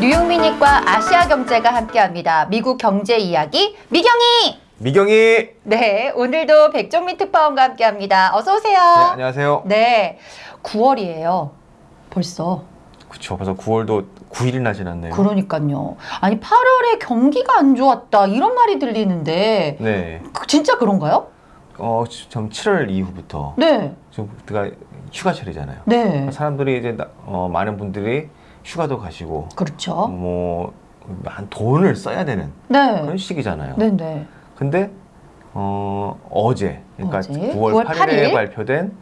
뉴욕미닛과 아시아 경제가 함께합니다. 미국 경제 이야기 미경이. 미경이. 네, 오늘도 백종민 특파원과 함께합니다. 어서 네, 오세요. 안녕하세요. 네, 9월이에요. 벌써. 그쵸. 벌써 9월도 9일이나 지났네요. 그러니까요. 아니 8월에 경기가 안 좋았다 이런 말이 들리는데 네. 그- 진짜 그런가요? 어, 좀 7월 이후부터 네, 지금 그때가 휴가철이잖아요. 네, 사람들이 이제 나- 어, 많은 분들이 휴가도 가시고 그렇죠. 뭐 돈을 써야 되는 네, 그런 시기잖아요. 네, 네. 근데 어, 어제 그러니까 어제? 9월, 9월 8일에 8일? 발표된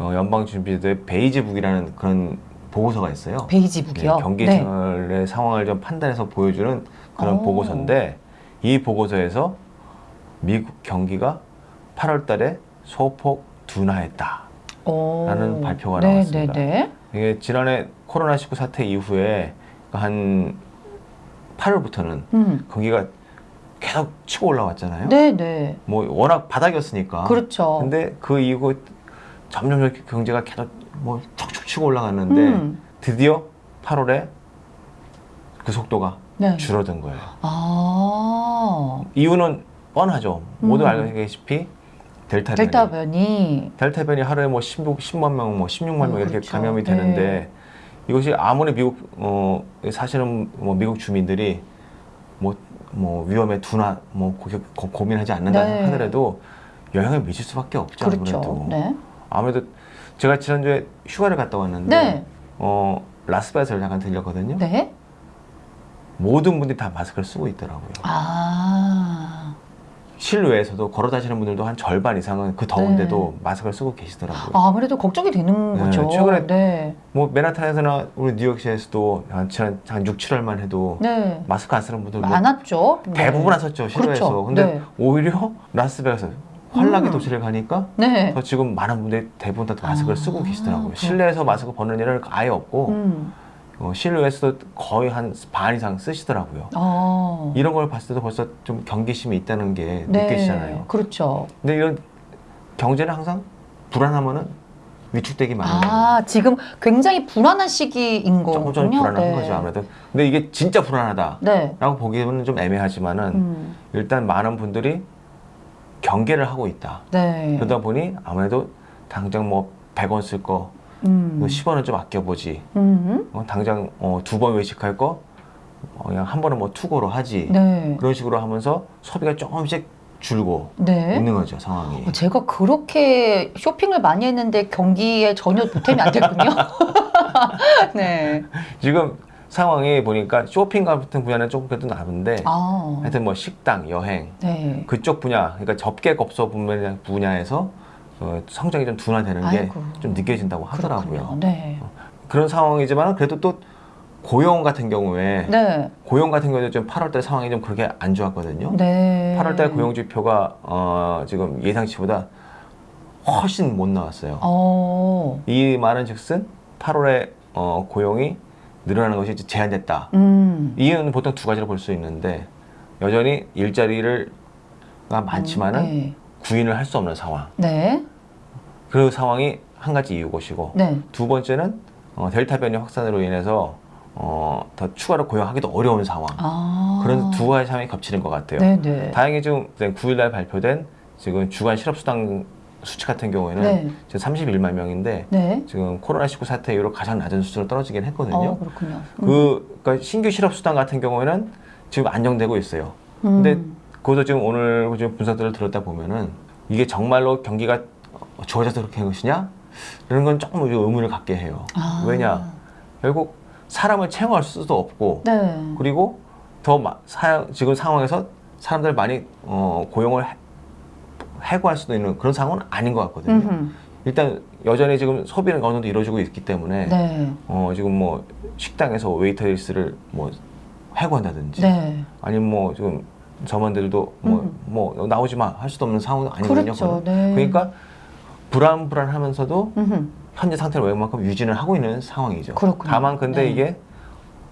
어, 연방준비제도의 베이지북이라는 그런 보고서가 있어요. 베이지북이요. 네, 경기 네. 생활의 상황을 좀 판단해서 보여주는 그런 오. 보고서인데 이 보고서에서 미국 경기가 8월 달에 소폭 둔화했다. 오. 라는 발표가 네, 나왔습니다. 네, 네. 이게 지난해 코로나19 사태 이후에 한 8월부터는 음. 경기가 계속 치고 올라왔잖아요. 네, 네. 뭐 워낙 바닥이었으니까. 그렇죠. 근데 그 이후 점점 경제가 계속 뭐 척척 치고 올라갔는데 음. 드디어 8월에 그 속도가 네. 줄어든 거예요. 아, 이유는 뻔하죠. 모두 음. 알다시피 델타 변이. 델타 변이. 델타 변이 하루에 뭐 16, 10만 명, 뭐 16만 명 어, 이렇게 그렇죠. 감염이 네. 되는데 이것이 아무리 미국 어 사실은 뭐 미국 주민들이 뭐 뭐 위험에 둔화 뭐 고, 고, 고민하지 않는다 네. 하더라도 영향을 미칠 수밖에 없죠. 그렇죠. 아무래도. 네. 아무래도 제가 지난주에 휴가를 갔다 왔는데 네. 어 라스베가스를 잠깐 들렸거든요. 네. 모든 분들이 다 마스크를 쓰고 있더라고요. 아. 실외에서도 걸어 다니는 분들도 한 절반 이상은 그 더운데도 마스크를 쓰고 계시더라고요. 아, 아무래도 걱정이 되는 네, 거죠. 최근에 네. 뭐 맨하탄에서나 우리 뉴욕시에서도 한, 지난 한 6, 7월만 해도 네. 마스크 안 쓰는 분들 뭐 많았죠. 네. 대부분 안 썼죠 실외에서. 그렇죠. 근데 네. 오히려 라스베가스 환락의 음. 도시를 가니까 네. 더 지금 많은 분들이 대부분 다 마스크를 아, 쓰고 계시더라고요. 그렇구나. 실내에서 마스크 벗는 일은 아예 없고 음. 어, 실외에서도 거의 한 반 이상 쓰시더라고요. 어. 이런 걸 봤을 때도 벌써 좀 경계심이 있다는 게 네. 느껴지잖아요. 그렇죠. 근데 이런 경제는 항상 불안하면은 위축되기 마련이에요. 아, 지금 굉장히 불안한 시기인 거군요. 조금 좀 불안한 네. 거죠 아무래도. 근데 이게 진짜 불안하다라고 네. 보기에는 좀 애매하지만은 음. 일단 많은 분들이 경계를 하고 있다. 네. 그러다 보니 아무래도 당장 뭐 100원 쓸 거, 음. 10원은 좀 아껴보지. 음. 어, 당장 어, 두 번 외식할 거 어, 그냥 한 번은 뭐 투고로 하지. 네. 그런 식으로 하면서 소비가 조금씩 줄고 네. 있는 거죠 상황이. 어, 제가 그렇게 쇼핑을 많이 했는데 경기에 전혀 보탬이 안 됐군요. 네. 지금 상황이 보니까 쇼핑 같은 분야는 조금 그래도 나은데 아. 하여튼 뭐 식당, 여행 네. 그쪽 분야, 그러니까 접객 업소 분야- 분야에서 어, 성장이 좀 둔화되는 게. 좀 느껴진다고 하더라고요. 네. 그런 상황이지만 그래도 또 고용 같은 경우에 네. 고용 같은 경우에 좀 8월달 상황이 좀 그렇게 안 좋았거든요. 네. 8월달 고용 지표가 어, 지금 예상치보다 훨씬 못 나왔어요. 어. 이 말은 즉슨 8월에 어, 고용이 늘어나는 것이 제한됐다. 음. 이유는 보통 두 가지로 볼 수 있는데 여전히 일자리를 가 많지만은 네. 구인을 할 수 없는 상황. 네. 그 상황이 한 가지 이유 것이고 네. 두 번째는 어, 델타 변이 확산으로 인해서 어, 더 추가로 고용하기도 어려운 상황. 아. 그런 두 가지 상황이 겹치는 것 같아요. 네, 네. 다행히 지금 9일날 발표된 지금 주간 실업수당 수치 같은 경우에는 네. 지금 31만 명인데 네. 지금 코로나19 사태 이후로 가장 낮은 수준으로 떨어지긴 했거든요. 어, 그렇군요. 음. 그 그러니까 신규 실업 수당 같은 경우에는 지금 안정되고 있어요. 근데 음. 그것도 지금 오늘 지금 분석들을 들었다 보면은 이게 정말로 경기가 좋아져서 그렇게 한 것이냐? 이런 건 조금 의문을 갖게 해요. 아. 왜냐? 결국 사람을 채용할 수도 없고 네. 그리고 더 마- 사, 지금 상황에서 사람들 많이 어, 고용을 해, 해고할 수도 있는 그런 상황은 아닌 것 같거든요. 음흠. 일단 여전히 지금 소비는 어느 정도 이루어지고 있기 때문에 네. 어, 지금 뭐 식당에서 웨이터리스를 뭐 해고한다든지 네. 아니면 뭐 지금 점원들도 뭐, 음. 뭐 나오지 마 할 수도 없는 상황은 아니거든요. 그렇죠. 네. 그러니까 불안불안하면서도 음흠. 현재 상태를 웬만큼 유지는 하고 있는 상황이죠. 그렇군요. 다만 근데 네. 이게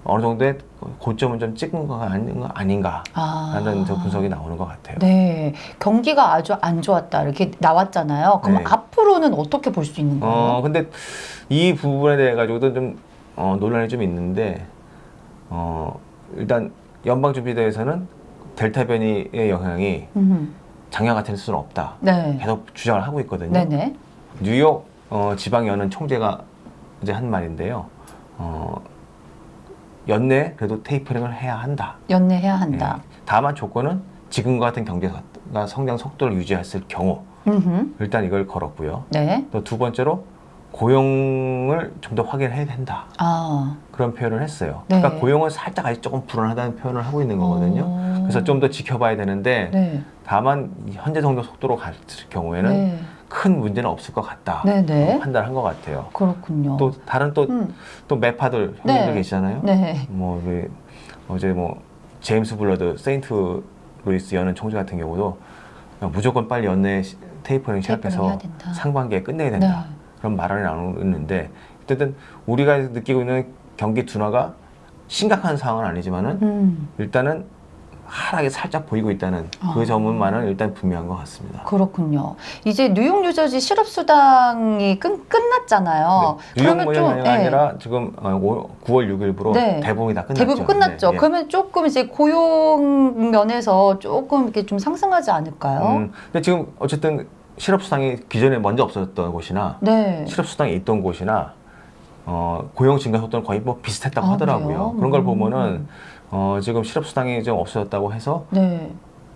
어느 정도의 고점을 좀 찍은 거 아닌 거 아닌가라는 아. 저 분석이 나오는 것 같아요. 네, 경기가 아주 안 좋았다 이렇게 나왔잖아요. 그럼 네. 앞으로는 어떻게 볼 수 있는 거예요? 어 근데 이 부분에 대해 가지고도 좀 어, 논란이 좀 있는데 어 일단 연방준비대에서는 델타 변이의 영향이 음, 작년 같을 수는 없다. 네, 계속 주장을 하고 있거든요. 네네, 뉴욕 어, 지방연은 총재가 이제 한 말인데요. 어, 연내 그래도 테이퍼링을 해야 한다. 연내 해야 한다. 예. 다만 조건은 지금과 같은 경제가 성장 속도를 유지했을 경우 음흠, 일단 이걸 걸었고요. 네, 또 두 번째로 고용을 좀 더 확인해야 된다. 아, 그런 표현을 했어요. 네. 그러니까 고용은 살짝 아직 조금 불안하다는 표현을 하고 있는 거거든요. 어. 그래서 좀 더 지켜봐야 되는데 네, 다만 이 현재 정도 속도로 갈 경우에는 네, 큰 문제는 없을 것 같다. 네, 네. 어, 판단한 것 같아요. 그렇군요. 또 다른 또또 음, 매파들 형님들 네. 계시잖아요. 네, 뭐 어제 뭐 제임스 불러드 세인트 루이스 연은 총재 같은 경우도 무조건 빨리 연내 시- 테이퍼링 시작해서. 상반기에 끝내야 된다. 네. 그런 말을 나누는데 어쨌든 우리가 느끼고 있는 경기 둔화가 심각한 상황은 아니지만은 음, 일단은 하락이 살짝 보이고 있다는 아. 그 점만은 일단 분명한 것 같습니다. 그렇군요. 이제 뉴욕 뉴저지 실업 수당이 끝 끝났잖아요. 네. 뉴욕 그러면 좀. 아니라 지금 어, 오- 9월 6일부로 네. 대부분이 다 끝났죠. 대부분 끝났죠. 그러면 조금 이제 고용 면에서 조금 이렇게 좀 상승하지 않을까요? 음, 근데 지금 어쨌든 실업수당이 기존에 먼저 없어졌던 곳이나 네. 실업수당이 있던 곳이나 어, 고용 증가 속도는 거의 뭐 비슷했다고 아, 하더라고요. 그래요? 그런 걸 음. 보면은 어, 지금 실업수당이 좀 없어졌다고 해서 네.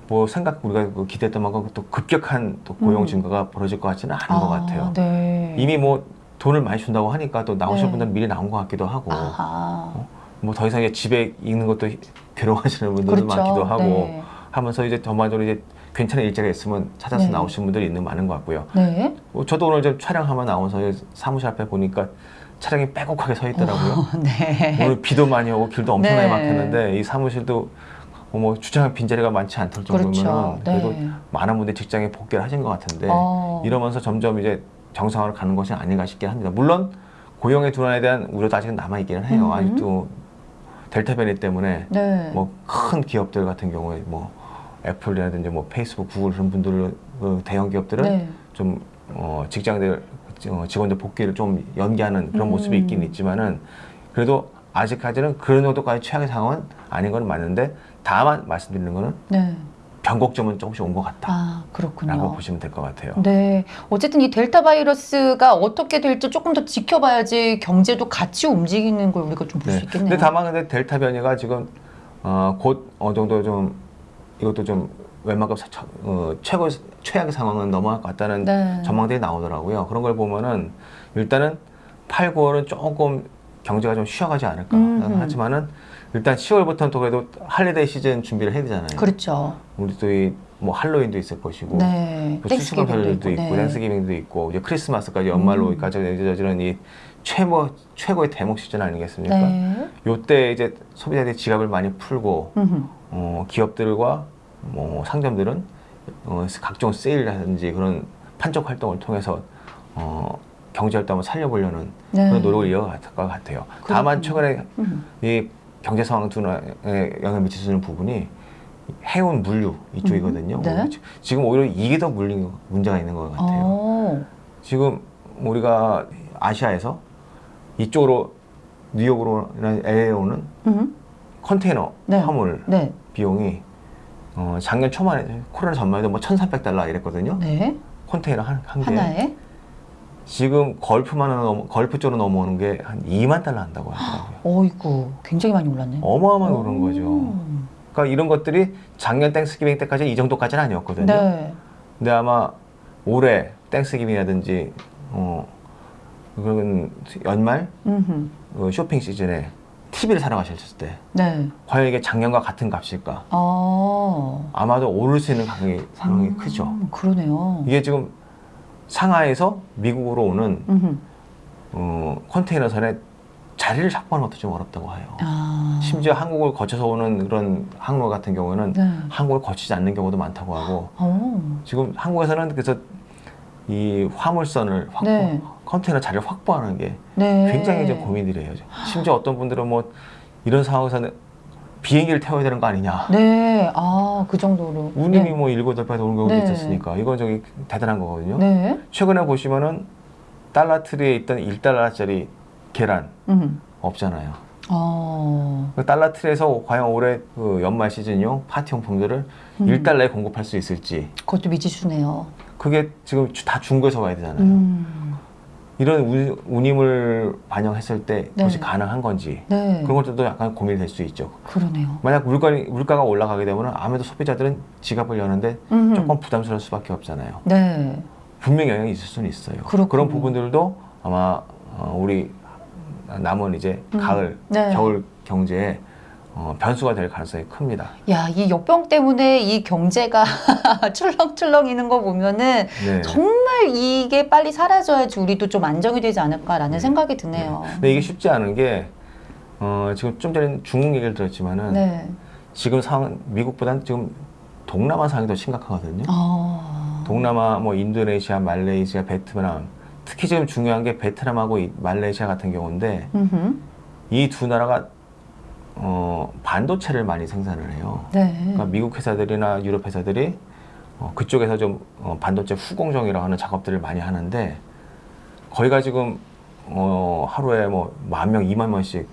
뭐 생각 우리가 그 기대했던 만큼 또 급격한 또 고용 음. 증가가 벌어질 것 같지는 않은 것 같아요. 네. 이미 뭐 돈을 많이 준다고 하니까 또 나오실 네. 분들은 미리 나온 것 같기도 하고 아하. 뭐더 이상 이제 집에 있는 것도 괴로워하시는 분들도 그렇죠. 많기도 하고 네. 하면서 이제 전반적으로 이제 괜찮은 일자리가 있으면 찾아서 네. 나오신 분들이 있는 많은 것 같고요. 네. 뭐 저도 오늘 좀 촬영하며 나와서 사무실 앞에 보니까 차량이 빼곡하게 서 있더라고요. 어, 네. 오늘 비도 많이 오고 길도 엄청나게 네. 막혔는데 이 사무실도 뭐 주차장 빈자리가 많지 않을 정도면 그렇죠. 그래도 네. 많은 분들이 직장에 복귀를 하신 것 같은데 어. 이러면서 점점 이제 정상화로 가는 것이 아닌가 싶긴 합니다. 물론 고용의 둔화에 대한 우려도 아직은 남아 있기는 해요. 음. 아직도 델타 변이 때문에 네. 뭐큰 기업들 같은 경우에 뭐 애플이라든지 뭐 페이스북, 구글 그런 분들 그 대형 기업들은 네. 좀 어, 직장들 어, 직원들 복귀를 좀 연기하는 그런 음. 모습이 있긴 있지만은 그래도 아직까지는 그런 정도까지 최악의 상황은 아닌 건 맞는데 다만 말씀드리는 거는 네. 변곡점은 조금씩 온 것 같다라고 아, 그렇군요. 보시면 될 것 같아요. 네. 어쨌든 이 델타 바이러스가 어떻게 될지 조금 더 지켜봐야지 경제도 같이 움직이는 걸 우리가 좀 볼수 네. 있겠네요. 근데 다만 근데 델타 변이가 지금 어, 곧 어느 정도 좀 이것도 좀 웬만큼 어, 최고 최악의 상황은 넘어갈 것 같다는 네. 전망들이 나오더라고요. 그런 걸 보면은 일단은 8, 9월은 조금 경제가 좀 쉬어가지 않을까 음흠. 하지만은 일단 10월부터는 또 그래도 holiday 시즌 준비를 해야 되잖아요. 그렇죠. 우리 또이뭐 할로윈도 있을 것이고 네. 또 Thanksgiving도 있고. 네. Thanksgiving도 있고 이제 크리스마스까지 연말로까지 이어지는 이 최고 최고의 대목 시즌 아니겠습니까? 네. 요때 이제 소비자들이 지갑을 많이 풀고 음흠. 어, 기업들과 뭐 상점들은 어, 각종 세일이라든지 그런 판촉 활동을 통해서 어, 경제 활동을 살려보려는 네. 그런 노력을 이어갈 것 같아요. 다만 최근에 음. 이 경제 상황 둔화에 영향을 미칠 수 있는 부분이 해운 물류 이쪽이거든요. 음, 네. 지- 지금 오히려 이게 더 물린 문제가 있는 것 같아요. 어. 지금 우리가 아시아에서 이쪽으로 뉴욕으로 LA로는 음. 컨테이너 네. 화물 네. 비용이 어, 작년 초반에 코로나 전만 해도 뭐 1,300달러 이랬거든요. 네. 컨테이너 한, 한 개. 하나에 지금 걸프만 넘어, 걸프 쪽으로 넘어오는 게 한 2만 달러 한다고 하더라고요. 어이구 굉장히 많이 올랐네. 어마어마하게 오른 거죠. 음. 그러니까 이런 것들이 작년 Thanksgiving 때까지 이 정도까지는 아니었거든요. 네. 근데 아마 올해 Thanksgiving이라든지 어, 그런 연말. 어, 쇼핑 시즌에 TV를 사러 가셨을 때 네. 과연 이게 작년과 같은 값일까? 어. 아마도 오를 수 있는 가격이 상당히 음, 크죠. 그러네요. 이게 지금 상하이에서 미국으로 오는 음흠. 어, 컨테이너선에 자리를 확보하는 것도 좀 어렵다고 해요. 아. 심지어 한국을 거쳐서 오는 그런 항로 같은 경우는 네. 한국을 거치지 않는 경우도 많다고 하고 어. 지금 한국에서는 그래서 이 화물선을 확보, 네. 컨테이너 자리를 확보하는 게 네. 굉장히 이제 고민이래요. 심지어 어떤 분들은 뭐 이런 상황에서는 비행기를 태워야 되는 거 아니냐. 네. 아, 그 정도로. 운임이 네. 뭐 일곱 여덟 배 오는 경우도 네. 있었으니까 이건 저기 대단한 거거든요. 네. 최근에 보시면은 달러 트리에 있던 1달러짜리 계란 음. 없잖아요. 어. 그 달러 틀에서 과연 올해 그 연말 시즌용 파티용 품들을 음. 1달러에 공급할 수 있을지 그것도 미지수네요. 그게 지금 주- 다 중국에서 와야 되잖아요. 음. 이런 운, 운임을 반영했을 때 네. 그것이 가능한 건지 네. 그런 것들도 약간 고민이 될수 있죠. 그러네요. 만약 물가, 물가가 올라가게 되면 아무래도 소비자들은 지갑을 여는데 음. 조금 부담스러울 수밖에 없잖아요. 네. 분명히 영향이 있을 수는 있어요. 그렇군요. 그런 부분들도 아마 어, 우리 남은 이제 음. 가을, 네. 겨울 경제에 어, 변수가 될 가능성이 큽니다. 야, 이 역병 때문에 이 경제가 출렁출렁이는 거 보면은 네. 정말 이게 빨리 사라져야지 우리도 좀 안정이 되지 않을까라는 네. 생각이 드네요. 근데 이게 쉽지 않은 게 어, 지금 좀 전에 중국 얘기를 들었지만은 네. 지금 상황 미국보다는 지금 동남아 상황이 더 심각하거든요. 어. 동남아 뭐 인도네시아, 말레이시아, 베트남 특히 지금 중요한 게 베트남하고 이 말레이시아 같은 경우인데. 이 두 나라가 어, 반도체를 많이 생산을 해요. 네. 그러니까 미국 회사들이나 유럽 회사들이 어, 그쪽에서 좀 어, 반도체 후공정이라고 하는 작업들을 많이 하는데 거기가 지금 어, 하루에 뭐 만 명, 이만 명씩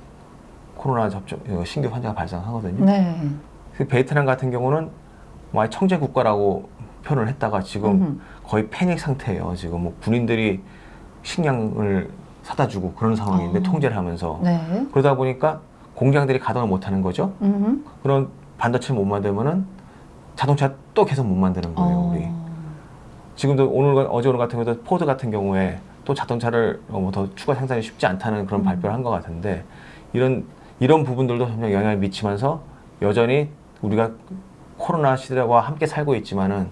코로나 접종 어, 신규 환자가 발생하거든요. 네. 그 베트남 같은 경우는 뭐 청정 국가라고 표현을 했다가 지금 음흠. 거의 패닉 상태예요. 지금 뭐 군인들이 식량을 사다 주고 그런 상황인데 어. 통제를 하면서 네. 그러다 보니까 공장들이 가동을 못 하는 거죠. 음흠. 그런 반도체를 못 만들면은 자동차 또 계속 못 만드는 거예요, 어. 우리. 지금도 오늘 어제 오늘 같은 경우도 포드 같은 경우에 또 자동차를 어, 뭐더 추가 생산이 쉽지 않다는 그런 음. 발표를 한 것 같은데 이런 이런 부분들도 점점 영향을 미치면서 여전히 우리가 코로나 시대와 함께 살고 있지만은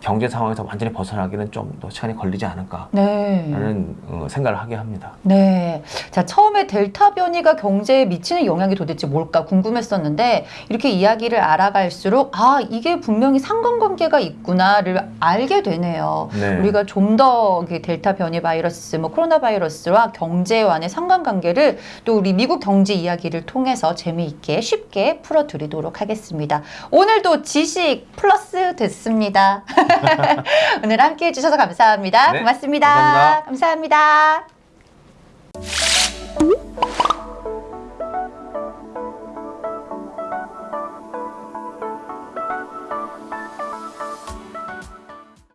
경제 상황에서 완전히 벗어나기는 좀 더 시간이 걸리지 않을까라는 네. 어, 생각을 하게 합니다. 네. 자, 처음에 델타 변이가 경제에 미치는 영향이 도대체 뭘까 궁금했었는데 이렇게 이야기를 알아갈수록 아, 이게 분명히 상관관계가 있구나를 알게 되네요. 네. 우리가 좀 더 델타 변이 바이러스, 뭐 코로나 바이러스와 경제와의 상관관계를 또 우리 미국 경제 이야기를 통해서 재미있게 쉽게 풀어드리도록 하겠습니다. 오늘도 지식 플러스 됐습니다. 오늘 함께 해주셔서 감사합니다. 네, 고맙습니다. 감사합니다. 감사합니다.